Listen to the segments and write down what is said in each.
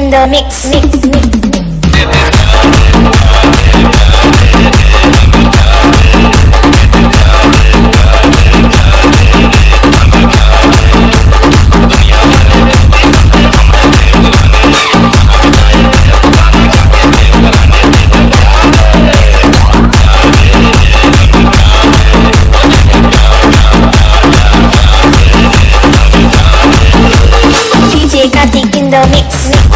in the mix, mix, mix. The mix.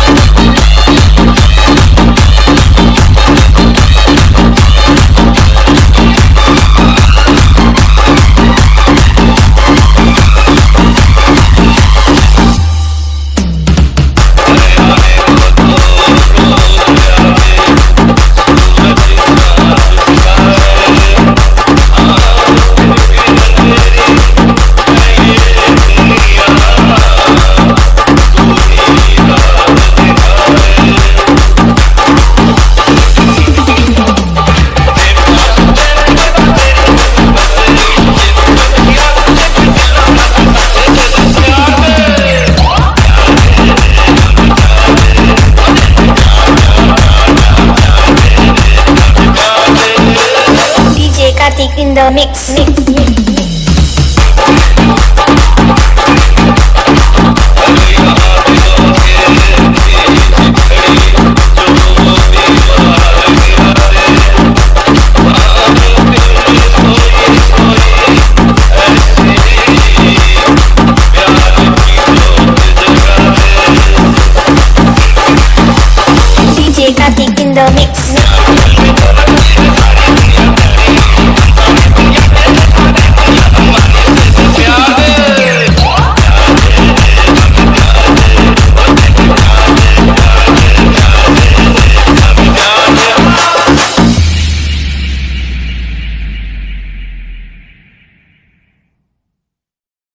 In the mix, mix, mix.